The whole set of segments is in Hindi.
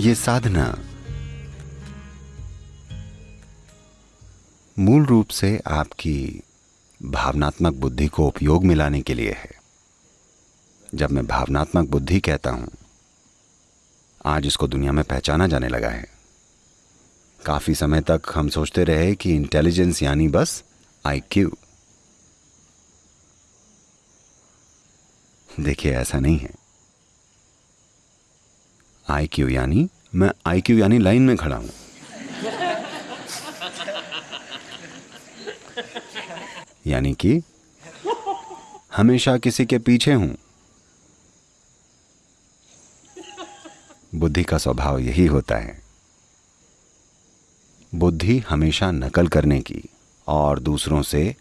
ये साधना मूल रूप से आपकी भावनात्मक बुद्धि को उपयोग में लाने के लिए है। जब मैं भावनात्मक बुद्धि कहता हूँ, आज इसको दुनिया में पहचाना जाने लगा है। काफ़ी समय तक हम सोचते रहे कि इंटेलिजेंस यानी बस आईक्यू देखिए, ऐसा नहीं है। आई क्यू यानी मैं आई क्यू यानी लाइन में खड़ा हूँ। यानी कि हमेशा किसी के पीछे हूँ। बुद्धि का स्वभाव यही होता है। बुद्धि हमेशा नकल करने की और दूसरों से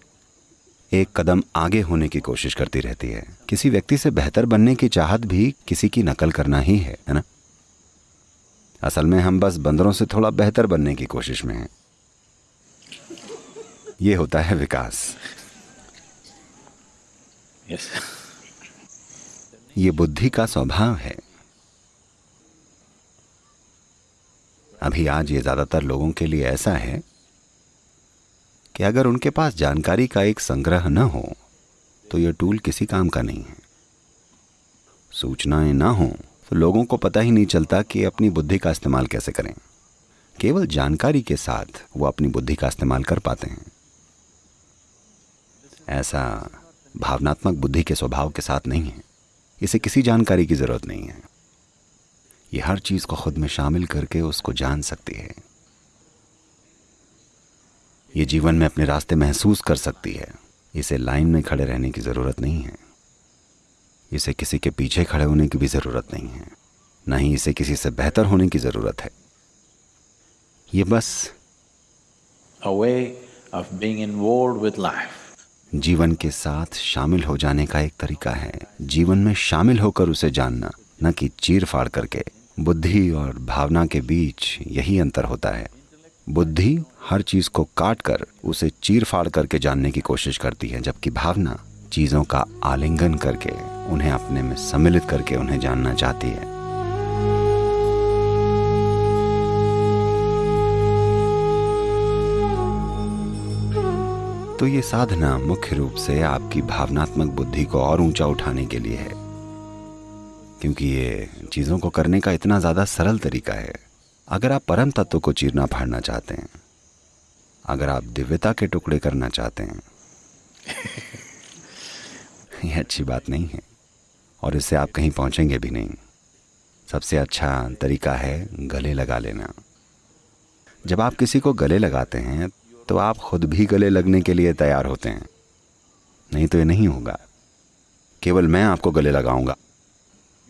एक कदम आगे होने की कोशिश करती रहती है। किसी व्यक्ति से बेहतर बनने की चाहत भी किसी की नकल करना ही है है ना? असल में हम बस बंदरों से थोड़ा बेहतर बनने की कोशिश में हैं। ये होता है विकास। Yes. ये बुद्धि का स्वभाव है। अभी आज ये ज़्यादातर लोगों के लिए ऐसा है कि अगर उनके पास जानकारी का एक संग्रह न हो तो यह टूल किसी काम का नहीं है। सूचनाएँ ना हो तो लोगों को पता ही नहीं चलता कि अपनी बुद्धि का इस्तेमाल कैसे करें। केवल जानकारी के साथ वो अपनी बुद्धि का इस्तेमाल कर पाते हैं। ऐसा भावनात्मक बुद्धि के स्वभाव के साथ नहीं है। इसे किसी जानकारी की ज़रूरत नहीं है। ये हर चीज़ को खुद में शामिल करके उसको जान सकती है। ये जीवन में अपने रास्ते महसूस कर सकती है। इसे लाइन में खड़े रहने की ज़रूरत नहीं है। इसे किसी के पीछे खड़े होने की भी ज़रूरत नहीं है ना ही इसे किसी से बेहतर होने की ज़रूरत है। ये बस with life. जीवन के साथ शामिल हो जाने का एक तरीका है। जीवन में शामिल होकर उसे जानना न कि चीर फाड़ करके। बुद्धि और भावना के बीच यही अंतर होता है। बुद्धि हर चीज़ को काट कर उसे चीर फाड़ करके जानने की कोशिश करती है जबकि भावना चीज़ों का आलिंगन करके। उन्हें अपने में सम्मिलित करके उन्हें जानना चाहती है। तो ये साधना मुख्य रूप से आपकी भावनात्मक बुद्धि को और ऊँचा उठाने के लिए है। क्योंकि ये चीज़ों को करने का इतना ज़्यादा सरल तरीका है। अगर आप परम तत्व को चीरना फाड़ना चाहते हैं, अगर आप दिव्यता के टुकड़े करना चाहते हैं, ये अच्छी बात नहीं है। और इससे आप कहीं पहुँचेंगे भी नहीं। सबसे अच्छा तरीका है गले लगा लेना। जब आप किसी को गले लगाते हैं तो आप खुद भी गले लगने के लिए तैयार होते हैं। नहीं तो ये नहीं होगा। केवल मैं आपको गले लगाऊँगा।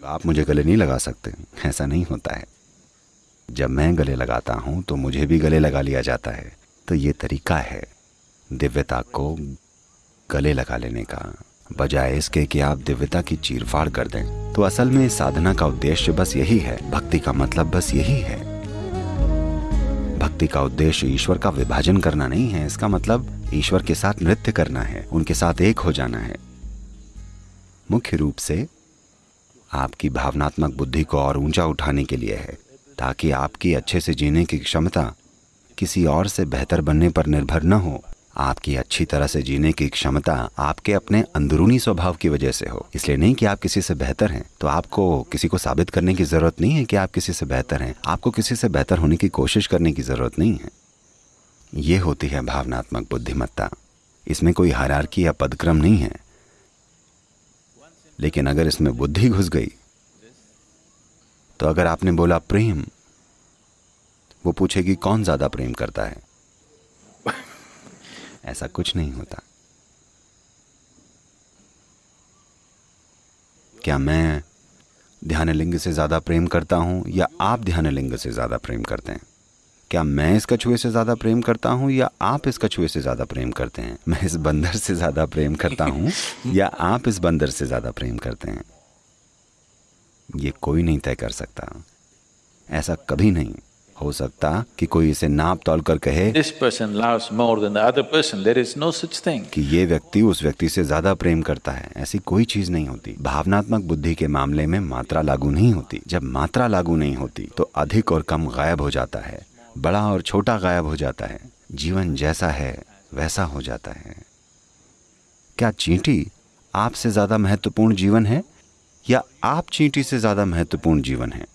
आप मुझे गले नहीं लगा सकते। ऐसा नहीं होता है। जब मैं गले लगाता हूँ तो मुझे भी गले लगा लिया जाता है। तो ये तरीका है दिव्यता को गले लगा लेने का। बजाय इसके कि आप दिव्यता की चीरफाड़ कर दें। तो असल में साधना का उद्देश्य बस यही है। भक्ति का मतलब बस यही है। भक्ति का उद्देश्य ईश्वर का विभाजन करना नहीं है। इसका मतलब ईश्वर के साथ नृत्य करना है। उनके साथ एक हो जाना है। मुख्य रूप से आपकी भावनात्मक बुद्धि को और ऊँचा उठाने के लिए है, ताकि आपकी अच्छे से जीने की क्षमता किसी और से बेहतर बनने पर निर्भर न हो। आपकी अच्छी तरह से जीने की क्षमता आपके अपने अंदरूनी स्वभाव की वजह से हो। इसलिए नहीं कि आप किसी से बेहतर हैं। तो आपको किसी को साबित करने की ज़रूरत नहीं है कि आप किसी से बेहतर हैं। आपको किसी से बेहतर होने की कोशिश करने की ज़रूरत नहीं है। ये होती है भावनात्मक बुद्धिमत्ता। इसमें कोई हरारकी या पदक्रम नहीं है। लेकिन अगर इसमें बुद्धि घुस गई तो अगर आपने बोला प्रेम, वो पूछेगी कौन ज़्यादा प्रेम करता है? ऐसा कुछ नहीं होता। क्या मैं ध्यान लिंग से ज़्यादा प्रेम करता हूँ या आप ध्यान लिंग से ज़्यादा प्रेम करते हैं? क्या मैं इस कछुए से ज़्यादा प्रेम करता हूँ या आप इस कछुए से ज़्यादा प्रेम करते हैं? मैं इस बंदर से ज़्यादा प्रेम करता हूँ या आप इस बंदर से ज़्यादा प्रेम करते हैं? ये कोई नहीं तय कर सकता। ऐसा कभी नहीं। हो सकता कि कोई इसे नाप तोल कर कहे this person loves more than the other person. There is no such thing. कि ये व्यक्ति उस व्यक्ति से ज़्यादा प्रेम करता है। ऐसी कोई चीज़ नहीं होती। भावनात्मक बुद्धि के मामले में मात्रा लागू नहीं होती। जब मात्रा लागू नहीं होती तो अधिक और कम गायब हो जाता है। बड़ा और छोटा गायब हो जाता है। जीवन जैसा है वैसा हो जाता है। क्या चींटी आपसे ज़्यादा महत्वपूर्ण जीवन है? या आप चींटी से ज़्यादा महत्वपूर्ण जीवन है?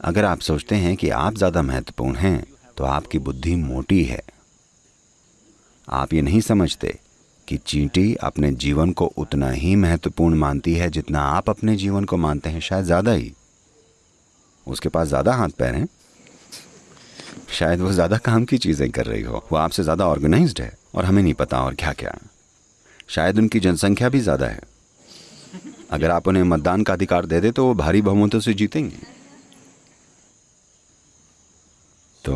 अगर आप सोचते हैं कि आप ज़्यादा महत्वपूर्ण हैं तो आपकी बुद्धि मोटी है। आप ये नहीं समझते कि चींटी अपने जीवन को उतना ही महत्वपूर्ण मानती है जितना आप अपने जीवन को मानते हैं, शायद ज़्यादा ही। उसके पास ज़्यादा हाथ पैर हैं। शायद वो ज़्यादा काम की चीज़ें कर रही हो। वो आपसे ज़्यादा ऑर्गेनाइज्ड है और हमें नहीं पता और क्या क्या शायद उनकी जनसंख्या भी ज़्यादा है। अगर आप उन्हें मतदान का अधिकार दे दे तो वो भारी बहुमतों से जीतेंगे। तो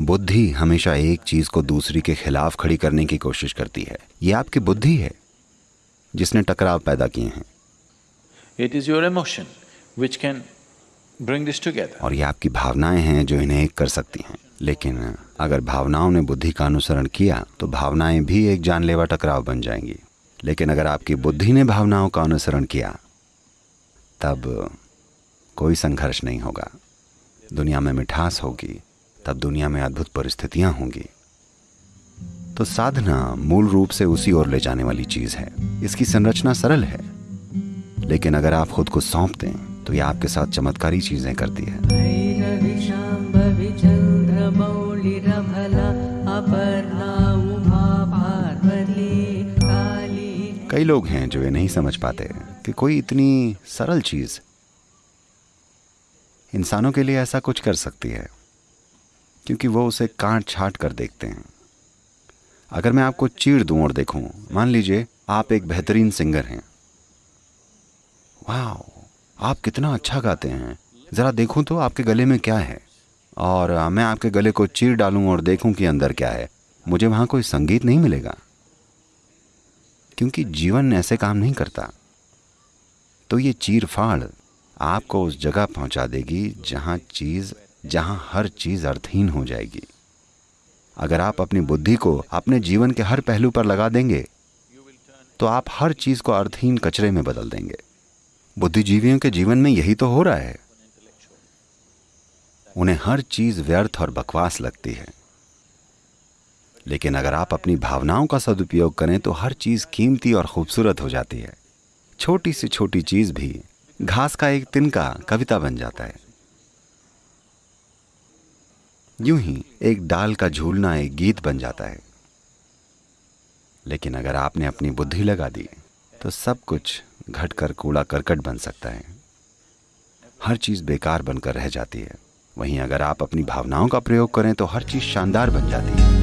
बुद्धि हमेशा एक चीज़ को दूसरी के खिलाफ खड़ी करने की कोशिश करती है। ये आपकी बुद्धि है जिसने टकराव पैदा किए हैं। It is your emotion which can bring this together. और ये आपकी भावनाएँ हैं जो इन्हें एक कर सकती हैं। लेकिन अगर भावनाओं ने बुद्धि का अनुसरण किया तो भावनाएँ भी एक जानलेवा टकराव बन जाएँगी। लेकिन अगर आपकी बुद्धि ने भावनाओं का अनुसरण किया तब कोई संघर्ष नहीं होगा। दुनिया में मिठास होगी, तब दुनिया में अद्भुत परिस्थितियाँ होंगी। तो साधना मूल रूप से उसी ओर ले जाने वाली चीज़ है। इसकी संरचना सरल है। लेकिन अगर आप खुद को सौंप दें तो यह आपके साथ चमत्कारी चीज़ें करती है। कई लोग हैं जो ये नहीं समझ पाते कि कोई इतनी सरल चीज़ इंसानों के लिए ऐसा कुछ कर सकती है, क्योंकि वो उसे काट छाट कर देखते हैं। अगर मैं आपको चीड़ दूँ और देखूँ, मान लीजिए आप एक बेहतरीन सिंगर हैं। वाह आप कितना अच्छा गाते हैं। ज़रा देखूँ तो आपके गले में क्या है। और मैं आपके गले को चीर डालूं और देखूँ कि अंदर क्या है। मुझे वहाँ कोई संगीत नहीं मिलेगा। क्योंकि जीवन ऐसे काम नहीं करता। तो ये चीर फाड़ आपको उस जगह पहुँचा देगी जहाँ चीज़, जहाँ हर चीज़ अर्थहीन हो जाएगी। अगर आप अपनी बुद्धि को अपने जीवन के हर पहलू पर लगा देंगे तो आप हर चीज़ को अर्थहीन कचरे में बदल देंगे। बुद्धिजीवियों के जीवन में यही तो हो रहा है। उन्हें हर चीज़ व्यर्थ और बकवास लगती है। लेकिन अगर आप अपनी भावनाओं का सदुपयोग करें तो हर चीज़ कीमती और खूबसूरत हो जाती है। छोटी से छोटी चीज़ भी घास का एक तिनका कविता बन जाता है। यूँ ही एक डाल का झूलना एक गीत बन जाता है। लेकिन अगर आपने अपनी बुद्धि लगा दी तो सब कुछ घटकर कूड़ा करकट बन सकता है। हर चीज़ बेकार बनकर रह जाती है। वहीं अगर आप अपनी भावनाओं का प्रयोग करें तो हर चीज़ शानदार बन जाती है।